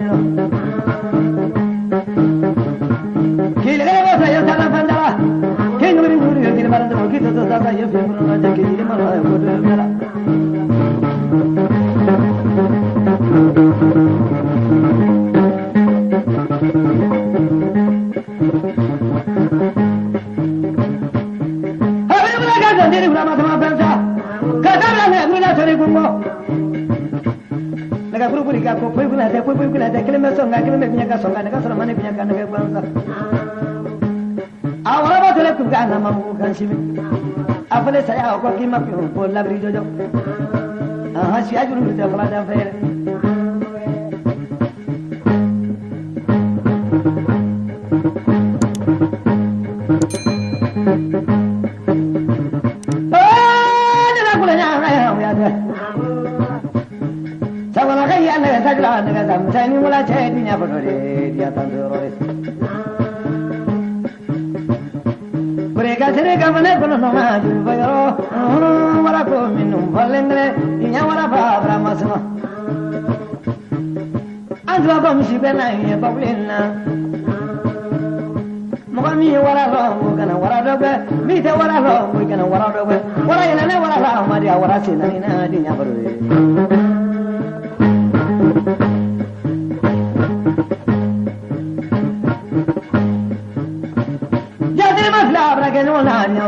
Thank you. da kilime songa kilime pinyaka songa ne kasoro mane pinyaka ne kwanza awara ba tole kuka na mamu kan shimi afale saya ko kima pi ko labri jojo aha si ajuru te fala da fere Thank you. تاني ولا تهدي يا بريد يا تندوري بريكا سريكا من كل نوما جوبيرو ولا كوم من فلندري يا ولا بابرا مسما أنت بابا مشي بلا يا بابلنا مغامي ولا لهم كنا ولا دوبة ميت ولا لهم كنا ولا دوبة ولا يلنا ولا لهم ما دي ولا سينا دي يا بريد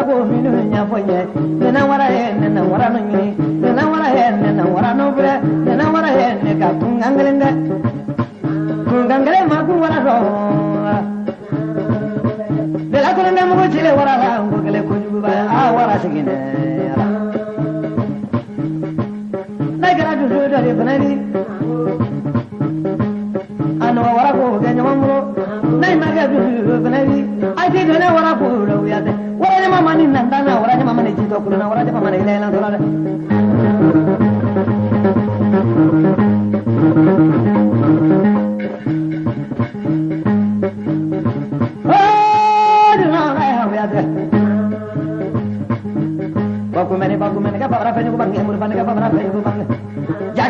wara ko minu nya fonye dena wara he nena wara no nyini dena wara he nena wara no bre dena wara he ne ka tungangalende tungangale ma ku wara do dela ko ne mo chile wara la ngurgale ko jugu ba a wara sigine na gara du do do banani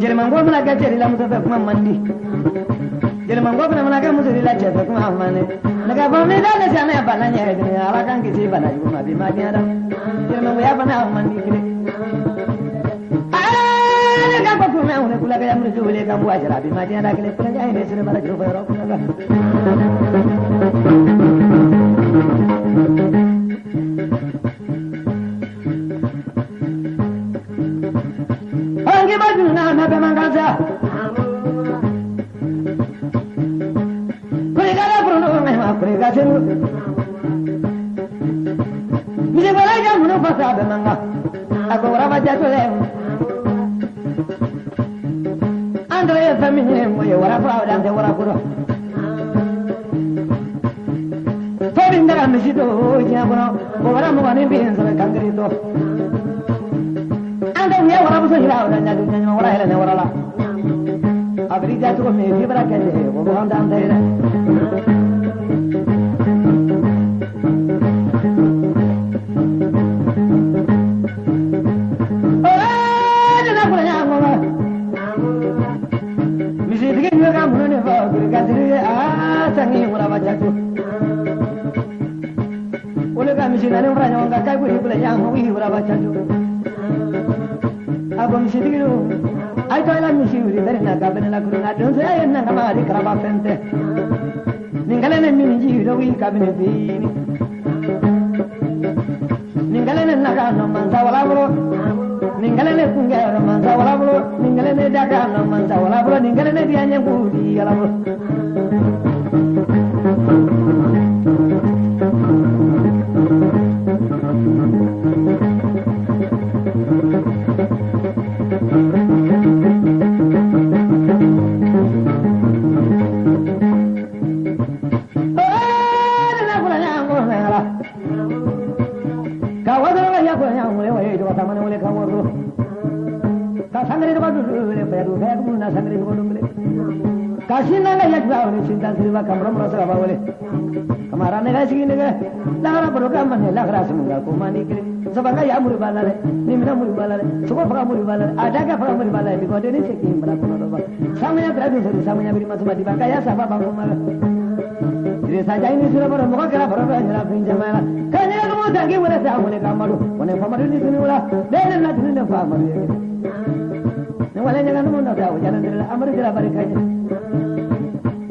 mi nyang ro sumala bulo gane mi nyang ro sumala di mi nyang ro sumala jele ma ngoya gele bana di wita suma fa sabu jele ma ngo fa na shi mandi jele ma ngo tidiya fa mo shi tidiya afrika shi tidiya jele ma ngo mna ga jere la musa fa kuma mandi. Jele ma ngo mna mna ga musa la cha fa kuma amane naga ba mi da na cha na ba na nya de ala kan ki ba na ju ma bi ma dia da. Ngo ya ba na mandi ala ko ne ya mu ju le ga mu ajra bi ma dia da kile. Kula ja ne sire bara ju fa ro kula ga dato leo andra ya famine moye wara fa da de wara kuro forin da mi sito ya kono ko wara mo ne bien sa kangri to andra ya wara so hira wara na du nyanyo wara hira ne wara la abri da to me fibra kende ko bo handa andra Ole ka misi na ne nyonga kai ku hibula yang wi mura ba jatu. Abo misitigi ai to misi uri bere na ka na kuru na don sai na ka ma ri fente. Ningale ne mini ji do wi ka bini. terima kamu merasa apa boleh kemarin nih sih gini kan eh. lagara berdoa eh. mana lagara semoga aku mandi kiri eh. sebagai ya muri balale ni mina muri balale semua pakai muri balale ada ke pakai muri balale di kota ini sih kini berapa berapa sama yang terakhir sih sama yang berima ya, sama di bangka ya siapa bangku malah Jadi saja ini sudah pada muka kira pada jalan nyerap pinjam mana. Kanya kamu tangki mana saya mana kamaru, mana kamaru ini sini mula. Dari nanti ini kamaru. Yang mana jangan mau nanti aku jangan amar tidak balik aja.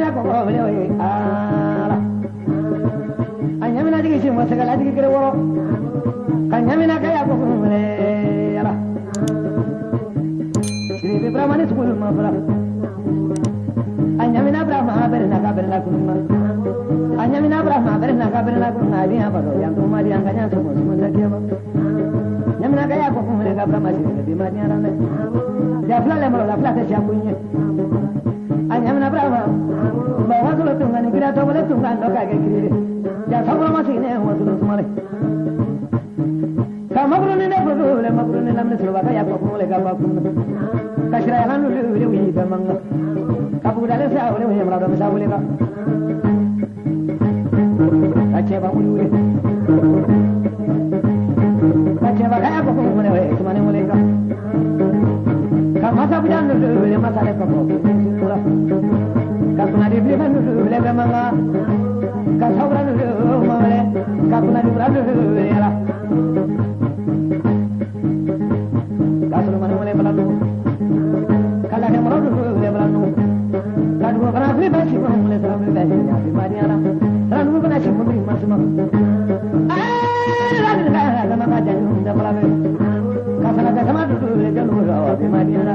nyamina kɔkɔ minɛ o ye ala. A nyamina tigi si mɔ sɛgɛla ya ma a nyamina burama bɛrɛ la a nyamina la a bi yan balo yan tɔgɔ ma di la kiyama nyamina kɛ ya kɔkɔ minɛ ka la. Anyamina brahma ba wa solo tunga ni kira to wale tunga ndo ka ke kiri ya sabra ma sine wa solo sumare ka mabru ne ne fudu le mabru ne lamne solo ka ya ko le ka ba kun ka shira ya lanu le le wi ba manga ka bu dale sa wale wi mra do sa wale ka ka che ba wuli wuli ka che ba ka ya ko kun le wi sumane wale ka ka masa bu jan le le masa le ka ko ka kuna di bi kan le ba manga ka sabra le ma wale ka kuna di bra le la kasulu mani mule balanu kala ke du mule balanu kadu kana fi ba shi mule ba shi ya nu kana shi mule ma suma ay la ni ka ma janu be le le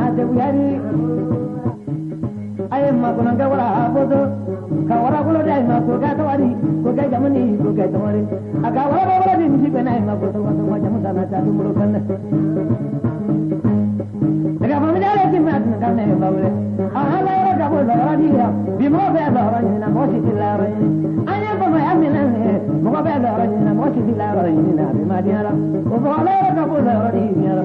kuyari Aye ma kuna nga wala bodo Ka wala kulo dai ma ko ga tawari ko ga jamani ko ga tawari Aga wala wala ni misi bena ma ko to ma jamu sana ta dumulo kanne Daga fa mi dale ti ma tin kanne ba wale Aha la ra ga bo la di ya bi mo be la ra ni na mo si la ra ni Anya ko ma amina ne mo be la ra ni na mo si la ra ni na bi ma di ara Ko bo la ra ga bo ra ni ara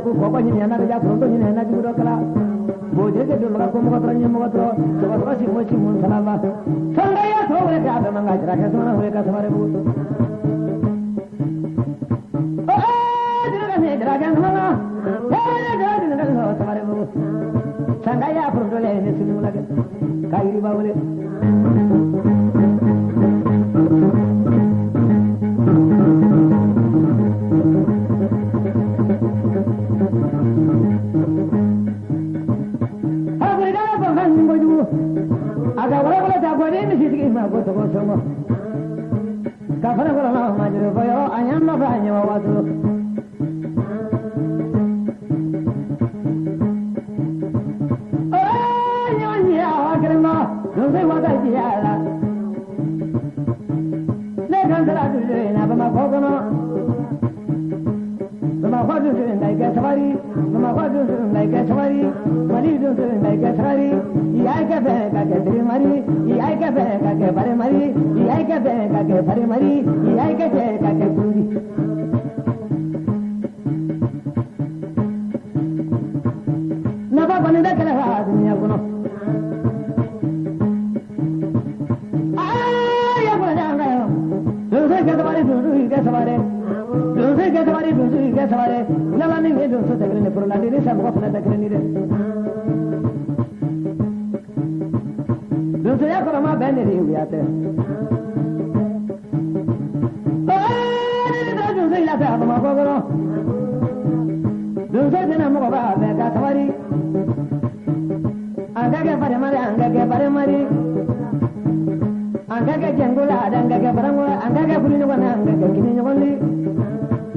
ku ko ko nyina ja ko to nyina na ju do kala bo je je do la ko mo ko tra nyimo ko to to ko si mo si mun sala ba sanga ya to re ka da manga jra ka so na ho ka samare bu bu sanga ya pro do le ne si la ka ka iri ba wale ada wala wala ta gwani ni shi ma go to go so ka fara wala ma ma jiro boyo. Anyam ma ba anyam wa to ودوسن لا كتغري ما ودوسن لا كتغري وليدوسن لا كتغري يا كفه كتري مري يا كفه كبر مري يا كفه كبر مري يا كفه كتوري ke sabare na la ni ne sa ko na tagre ni de don sai ko ma bene ri te don sai la ta ma ko ko don sai na mo ba be ka sabari anga ke pare mari ke ke ke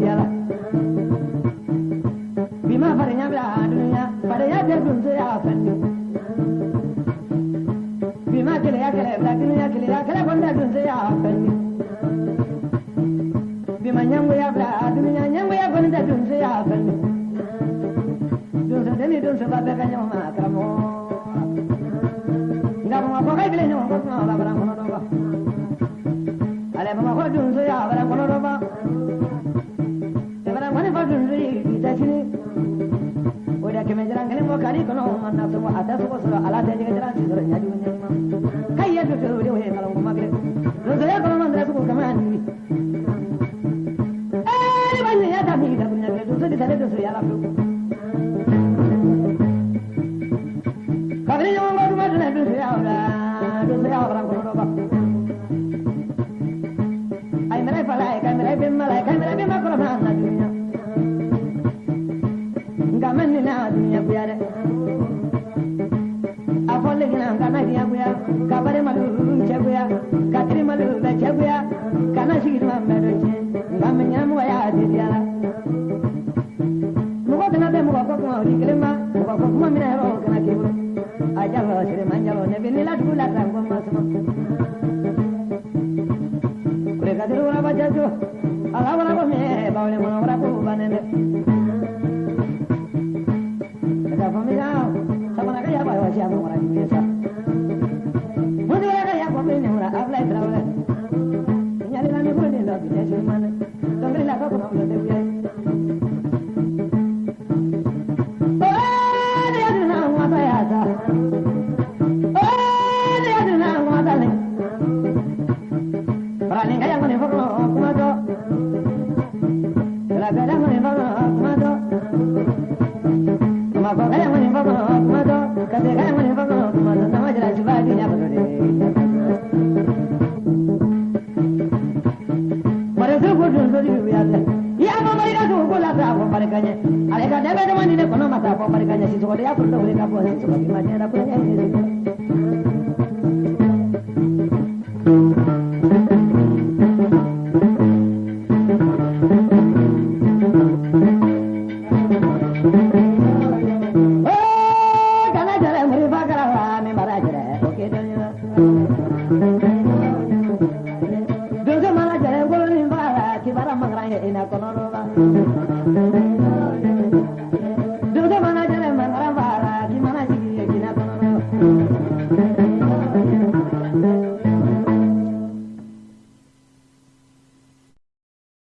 jara bi ma farinya bila duniya farinya de dun to ya fadi bi ma gonda dun to ya fadi bi ma nyango gonda dun to ya fadi dun to demi dun to mo ngam ma ko kai bile nyama ko ma ba ba ko no do ba ale ma ko to nah sun ada a ta su jangan ala ta jiga jiran kana sigidi ma mɛ dɔ tiɲɛ nka mɛ ɲa mɔgɔ y'a teliya la mɔgɔ kana bɛ mɔgɔ ko kuma o ni kelen ma mɔgɔ ko kuma mina yɔrɔ o kana k'i bolo a jabɔ sirima jabɔ ne bɛ ne la